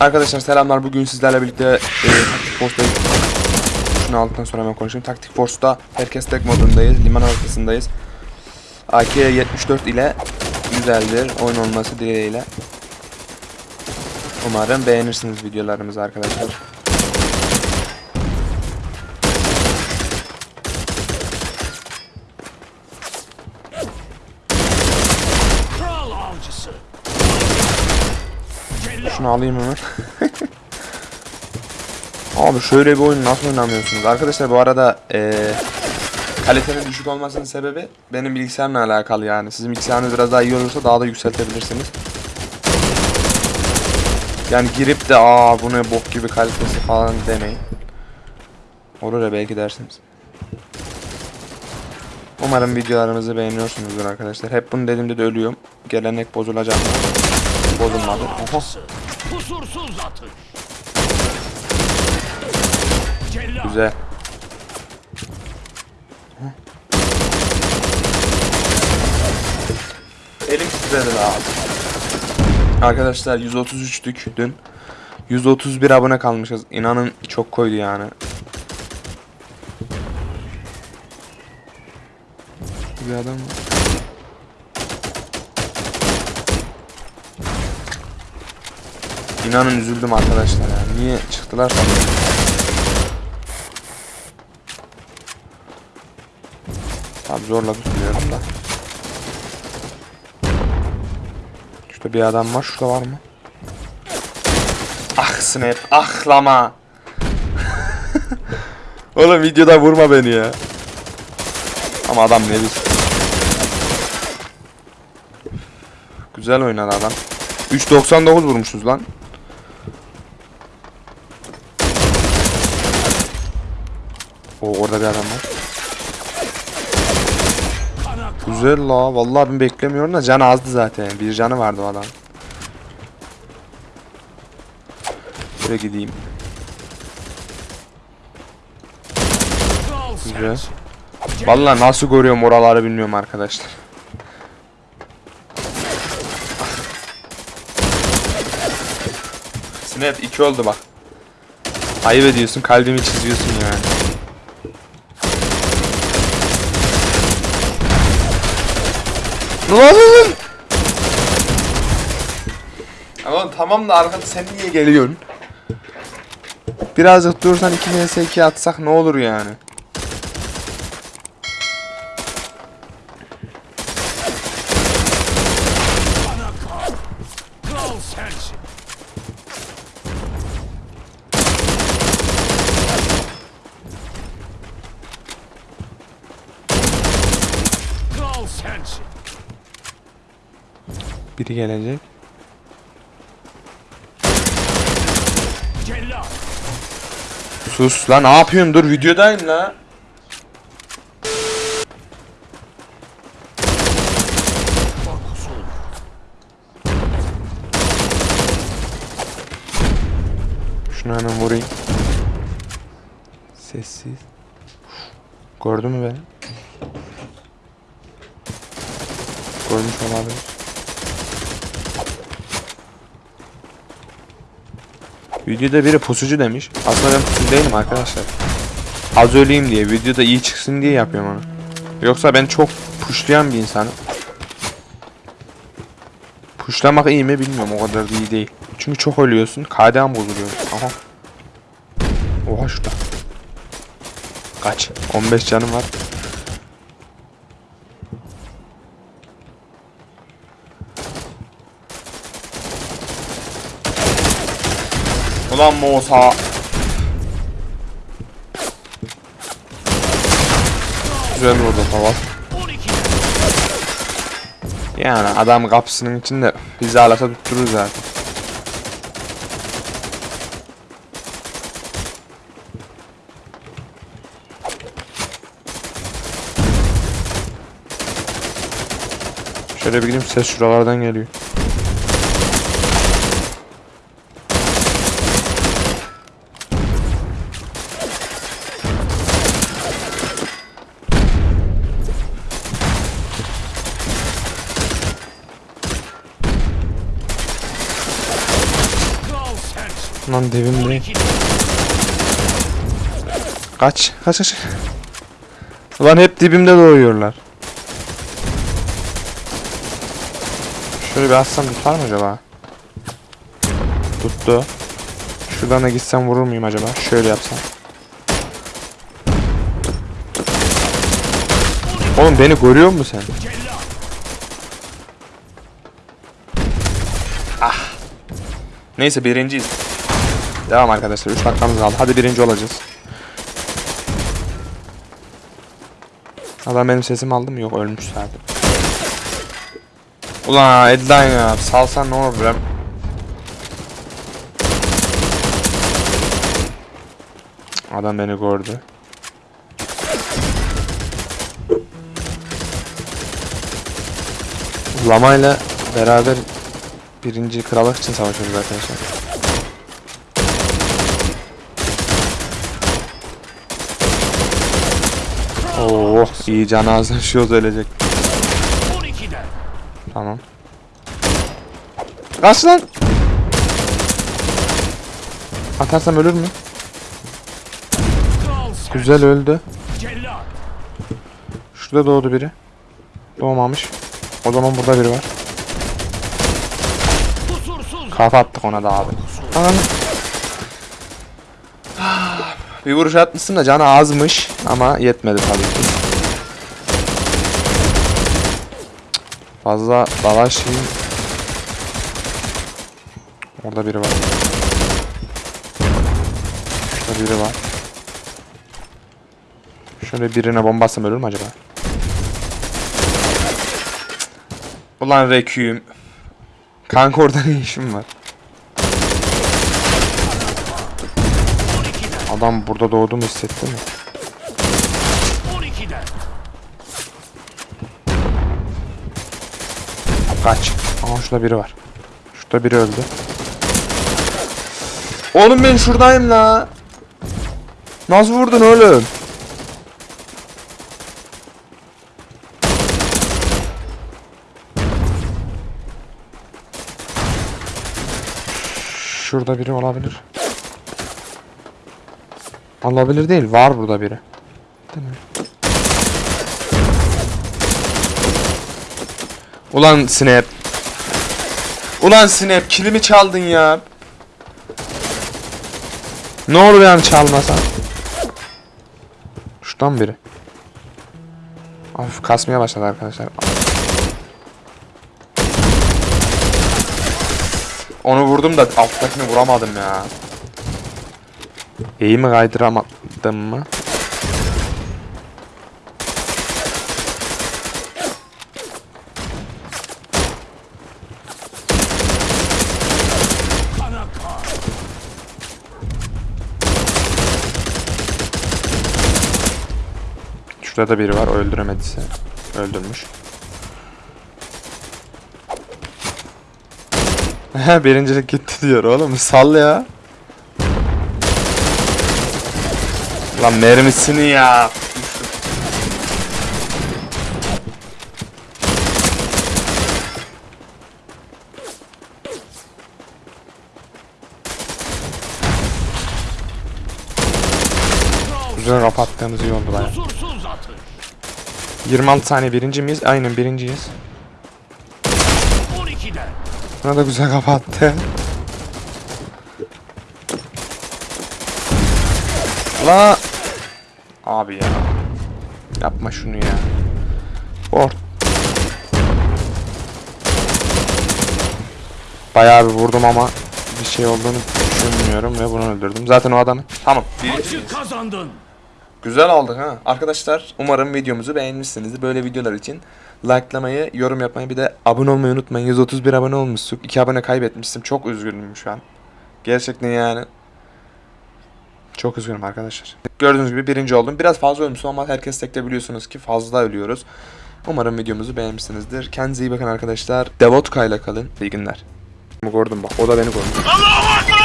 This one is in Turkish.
Arkadaşlar selamlar. Bugün sizlerle birlikte e, Taktik Force'dayız. Şunu aldıktan sonra hemen konuşayım. Taktik Force'da herkes tek modundayız. Liman ortasındayız. AK-74 ile güzeldir. Oyun olması dileğiyle. Umarım beğenirsiniz videolarımızı arkadaşlar. Şunu alayım hemen. Abi şöyle bir oyun nasıl oynamıyorsunuz? Arkadaşlar bu arada eee kalitenin düşük olmasının sebebi benim bilgisayarla alakalı yani. Sizin bilgisayarınız biraz daha iyi olursa daha da yükseltebilirsiniz. Yani girip de aa bu ne bok gibi kalitesi falan demeyin. Olur ya belki dersiniz. Umarım videolarımızı beğeniyorsunuzdur arkadaşlar. Hep bunu dediğimde de ölüyorum. Gelenek bozulacak. Bozulmadı. Oho. Kusursuz atış. Cellat. Güzel. Elim titredi daha. Arkadaşlar 133'tük dün. 131 abone kalmışız. İnanın çok koydu yani. Bir adam var. İnanın üzüldüm arkadaşlar yani. Niye çıktılar sanırım. Abi zorla tutmuyorum da. Şurada bir adam var. Şurada var mı? Ah snap. Ah lama. Oğlum videoda vurma beni ya. Ama adam ne biz. Güzel oynadı adam. 3.99 vurmuşuz lan. O orada bir adam var. Güzel la. Vallahi ben beklemiyorum da can azdı zaten. Bir canı vardı o adam. Şöyle gideyim. Güzel. Vallahi nasıl görüyorum oraları bilmiyorum arkadaşlar. Snap 2 oldu bak. Ayıp ediyorsun kalbimi çiziyorsun yani. Lan! Ama tamam da arkada sen niye geliyorsun? Birazcık dursan 2 vs 2 atsak ne olur yani? Kana Biri gelecek. Sus lan ne yapıyorsun dur videodayım la. Şunu hemen vurayım. Sessiz. Gördü mü beni? Görmüş olabilir. Videoda biri pusucu demiş. Aslında ben pusucu değilim arkadaşlar. Az öleyim diye, videoda iyi çıksın diye yapıyorum onu. Yoksa ben çok puşlayan bir insanım. Puşlamak iyi mi bilmiyorum o kadar da iyi değil. Çünkü çok ölüyorsun. KDA'n bozuluyor. Aha. Oha şurada. Kaç? 15 canım var. Ulan Musa. Güzel vurdu. 12. Yani adam kapısının içinde bizi alata tutturur zaten. Şöyle bir gideyim ses şuralardan geliyor. Lan dibimde. 12'de. Kaç. Kaç kaç. Ulan hep dibimde doğuyorlar. Şöyle bir atsam tutar mı acaba? Tuttu. Şuradan da gitsem vurur muyum acaba? Şöyle yapsam. Oğlum beni görüyor musun sen? Cellat. Neyse birinciyiz. Devam arkadaşlar. 3 dakikamız kaldı. Hadi birinci olacağız. Adam benim sesimi aldı mı? Yok ölmüş zaten. Ulan Edline ya. Salsan ne olur bre. Adam beni gördü. Lama ile beraber birinci krallık için savaşıyoruz arkadaşlar. İyi can ağzına şu ölecek. 12'de. Tamam. Kaç lan? Atarsam ölür mü? Güzel öldü. Şurada doğdu biri. Doğmamış. O zaman burada biri var. Kafa attık ona da abi. Ananı. Bir vuruş atmışsın da canı azmış ama yetmedi tabii ki. Fazla dalaşayım. Orada biri var. Şurada biri var. Şöyle birine bomba atsam ölür mü acaba? Ulan Requiem. Kanka orada ne işim var? 12'de. Adam burada doğduğumu hissetti mi? Kaç. Aa şurada biri var. Şurada biri öldü. Oğlum ben şuradayım la. Nasıl vurdun oğlum? Şurada biri olabilir. Olabilir değil. Var burada biri. Değil mi? Ulan Snap. Ulan Snap kilimi çaldın ya. Ne olur yani çalmasan. Şuradan biri. Hafif kasmaya başladı arkadaşlar. Onu vurdum da alttakini vuramadım ya. İyi mi kaydıramadım mı? Şurada da biri var. O öldüremediyse. Öldürmüş. Birincilik gitti diyor oğlum. Sal ya. Lan mermisini ya. Güzel kapattığımız iyi oldu baya. Kusursuz atış. 26 saniye birinci miyiz? Aynen birinciyiz. 12'de. Buna da güzel kapattı. La Abi ya. Yapma şunu ya. Or. Bayağı bir vurdum ama bir şey olduğunu düşünmüyorum ve bunu öldürdüm. Zaten o adamı. Tamam. Maçı kazandın. Güzel olduk ha. Arkadaşlar umarım videomuzu beğenmişsinizdir. Böyle videolar için likelamayı, yorum yapmayı bir de abone olmayı unutmayın. 131 abone olmuştuk. 2 abone kaybetmiştim. Çok üzgünüm şu an. Gerçekten yani. Çok üzgünüm arkadaşlar. Gördüğünüz gibi birinci oldum. Biraz fazla ölmüşüm ama herkes tekte biliyorsunuz ki fazla ölüyoruz. Umarım videomuzu beğenmişsinizdir. Kendinize iyi bakın arkadaşlar. Devotka ile kalın. İyi günler. Gördüm bak. O da beni gördü. Ekber!